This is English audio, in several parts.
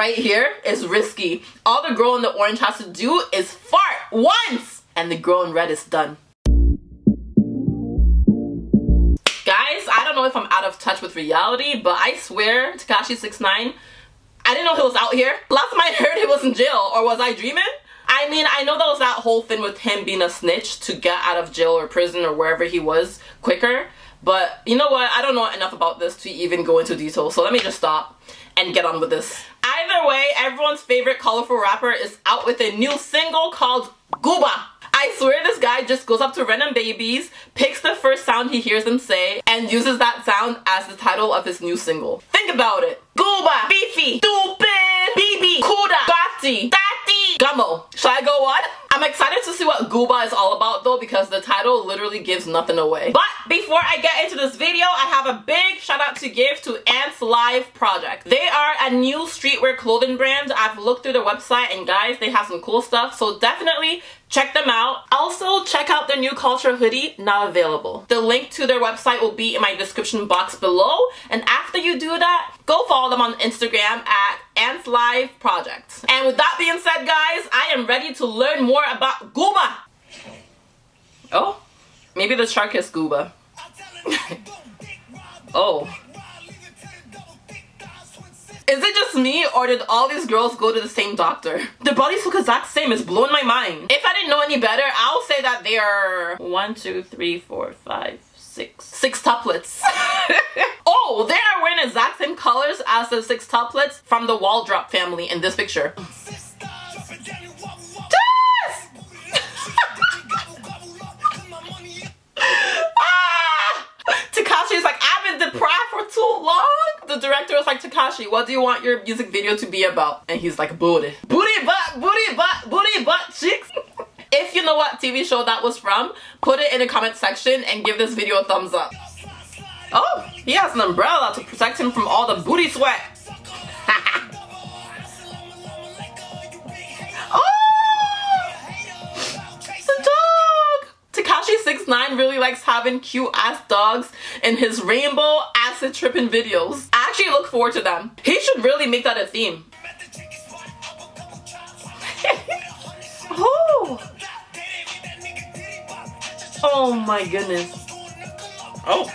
right here is risky. All the girl in the orange has to do is fart once and the girl in red is done. Guys, I don't know if I'm out of touch with reality, but I swear Tekashi 69 I didn't know he was out here. Last time I heard he was in jail, or was I dreaming? I mean, I know that was that whole thing with him being a snitch to get out of jail or prison or wherever he was quicker. But you know what? I don't know enough about this to even go into detail. So let me just stop and get on with this. Either way, everyone's favorite colorful rapper is out with a new single called Gooba. I swear this guy just goes up to random babies, picks the first sound he hears them say, and uses that sound as the title of his new single. Think about it. Gooba, Beefy, Stupid, BB, Kooda, Bati, Tati, Gummo. Should I go on? I'm excited to see what Gooba is all about though because the title literally gives nothing away. But before I get into this video, I have a big shout out to give to Ants Live Project. They are a new streetwear clothing brand. I've looked through their website and guys, they have some cool stuff. So definitely check them out. Also, check out their new culture hoodie, now available. The link to their website will be in my description box below. And after you do that, go follow them on Instagram at Ants Live Project. And with that being said, guys, I am ready to learn more about Gooba. Oh, maybe the shark is Gooba. oh. Is it just me or did all these girls go to the same doctor? Their bodies look exact same, it's blowing my mind. If I didn't know any better, I'll say that they are one, two, three, four, five, six, six tuplets. oh, they are wearing exact same colors as the six tuplets from the Waldrop family in this picture. Ah! Tekashi's like, I've been deprived for too long. The director was like, Takashi, what do you want your music video to be about? And he's like, booty. Booty butt, booty butt, booty butt cheeks. if you know what TV show that was from, put it in the comment section and give this video a thumbs up. Oh, he has an umbrella to protect him from all the booty sweat. Tekashi 69 really likes having cute ass dogs in his rainbow acid tripping videos. Actually look forward to them. He should really make that a theme. oh. oh my goodness. Oh.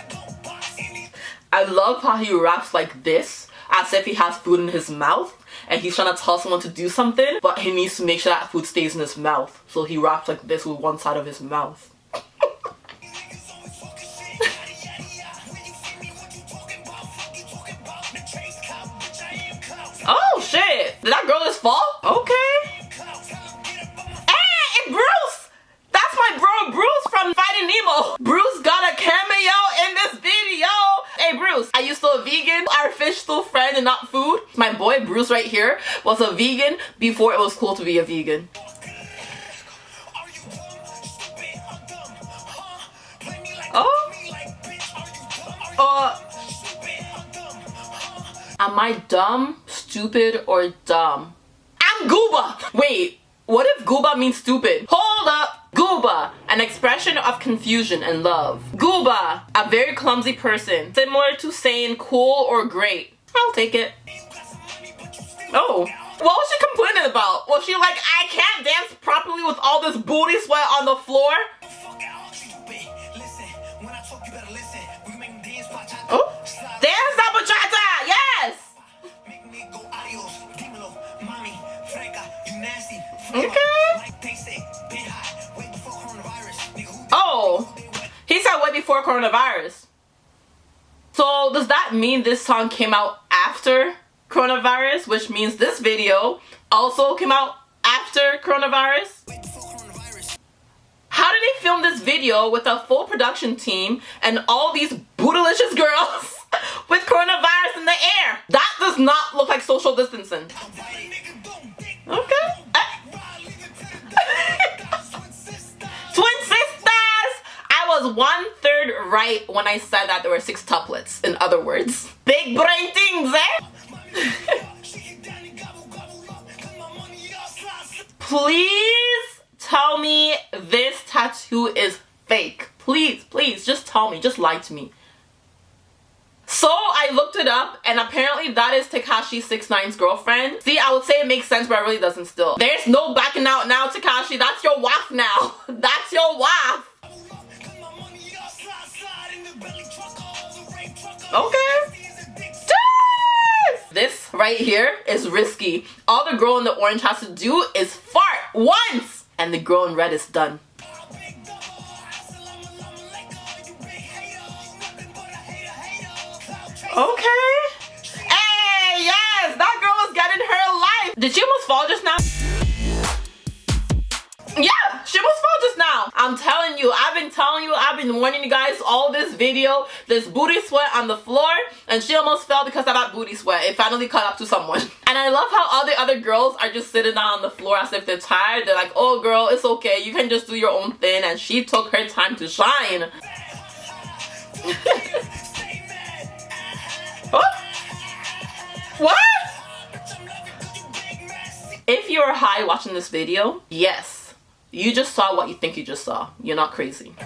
I love how he raps like this as if he has food in his mouth and he's trying to tell someone to do something but he needs to make sure that food stays in his mouth so he raps like this with one side of his mouth did that girl just fall? Okay. Hey it's Bruce! That's my bro Bruce from Finding Nemo. Bruce got a cameo in this video. Hey Bruce are you still a vegan? Our fish still friend and not food? My boy Bruce right here was a vegan before it was cool to be a vegan. Oh. Uh. Am I dumb, stupid, or dumb? I'm Gooba! Wait, what if Gooba means stupid? Hold up! Gooba, an expression of confusion and love. Gooba, a very clumsy person, similar to saying cool or great. I'll take it. Oh. What was she complaining about? Was she like, I can't dance properly with all this booty sweat on the floor? Oh, dance up Okay. Oh, he said way before coronavirus. So does that mean this song came out after coronavirus, which means this video also came out after coronavirus? How did they film this video with a full production team and all these bootylicious girls with coronavirus in the air? That does not look like social distancing. Okay. Twin sisters! I was one third right when I said that there were six tuplets, in other words. Big brain things, eh? Please tell me this tattoo is fake. Please, please, just tell me. Just lie to me. So I looked it up and apparently that is Tekashi 69's girlfriend. See, I would say it makes sense, but it really doesn't still. There's no backing out now, Takashi. That's your wife now. That's your wife. Okay. This right here is risky. All the girl in the orange has to do is fart once and the girl in red is done. Okay. Hey, yes, that girl is getting her life. Did she almost fall just now? Yeah, she almost fell just now. I'm telling you, I've been telling you, I've been warning you guys all this video, this booty sweat on the floor, and she almost fell because of that booty sweat. It finally caught up to someone. And I love how all the other girls are just sitting down on the floor as if they're tired. They're like, oh girl, it's okay. You can just do your own thing. And she took her time to shine. what? What? If you're high watching this video, yes, you just saw what you think you just saw. You're not crazy.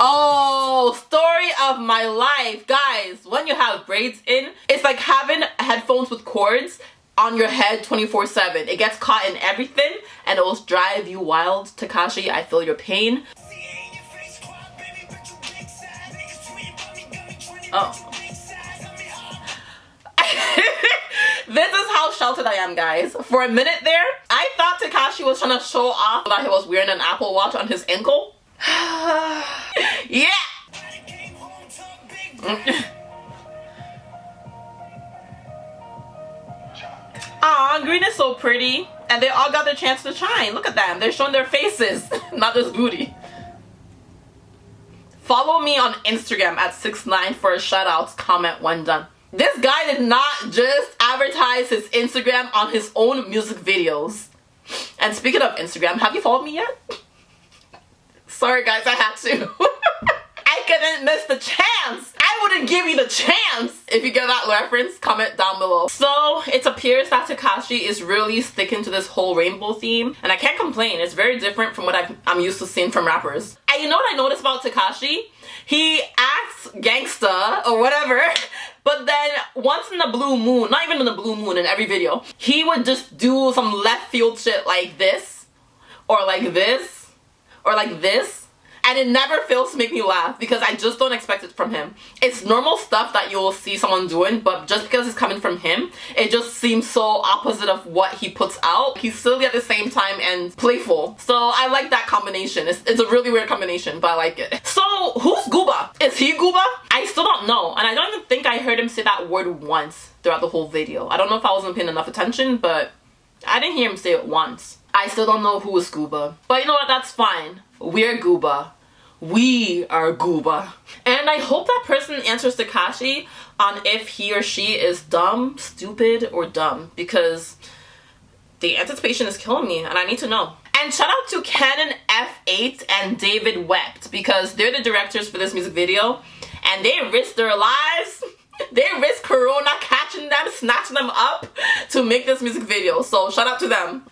Oh, story of my life. Guys, when you have braids in, it's like having headphones with cords on your head 24-7. It gets caught in everything and it will drive you wild. Takashi, I feel your pain. Oh. this is how sheltered I am, guys. For a minute there, I thought Takashi was trying to show off that he was wearing an Apple Watch on his ankle. yeah! Aw, green is so pretty. And they all got their chance to shine. Look at them. They're showing their faces, not just booty. Follow me on Instagram at 69 for shoutouts, comment when done. This guy did not just advertise his Instagram on his own music videos. And speaking of Instagram, have you followed me yet? Sorry guys, I had to. I couldn't miss the chance. I wouldn't give you the chance. If you get that reference, comment down below. So it appears that Takashi is really sticking to this whole rainbow theme. And I can't complain. It's very different from what i am used to seeing from rappers. You know what I noticed about Takashi? He acts gangsta or whatever. But then once in the blue moon, not even in the blue moon in every video, he would just do some left field shit like this or like this or like this and it never fails to make me laugh because I just don't expect it from him. It's normal stuff that you'll see someone doing, but just because it's coming from him, it just seems so opposite of what he puts out. He's silly at the same time and playful. So I like that combination. It's, it's a really weird combination, but I like it. So who's Gooba? Is he Gooba? I still don't know, and I don't even think I heard him say that word once throughout the whole video. I don't know if I wasn't paying enough attention, but I didn't hear him say it once. I still don't know who is Gooba. But you know what, that's fine. We're Gooba. We are Gooba. And I hope that person answers Takashi on if he or she is dumb, stupid, or dumb because the anticipation is killing me and I need to know. And shout out to Canon F8 and David Wept because they're the directors for this music video and they risked their lives they risk corona catching them snatching them up to make this music video so shout out to them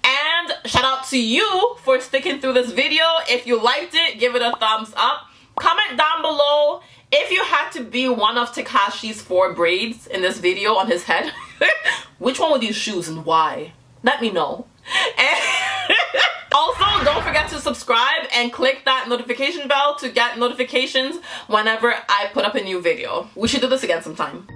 and shout out to you for sticking through this video. If you liked it give it a thumbs up. Comment down below if you had to be one of Takashi's four braids in this video on his head. Which one would you choose and why? Let me know. Also don't forget to subscribe and click that notification bell to get notifications whenever I put up a new video. We should do this again sometime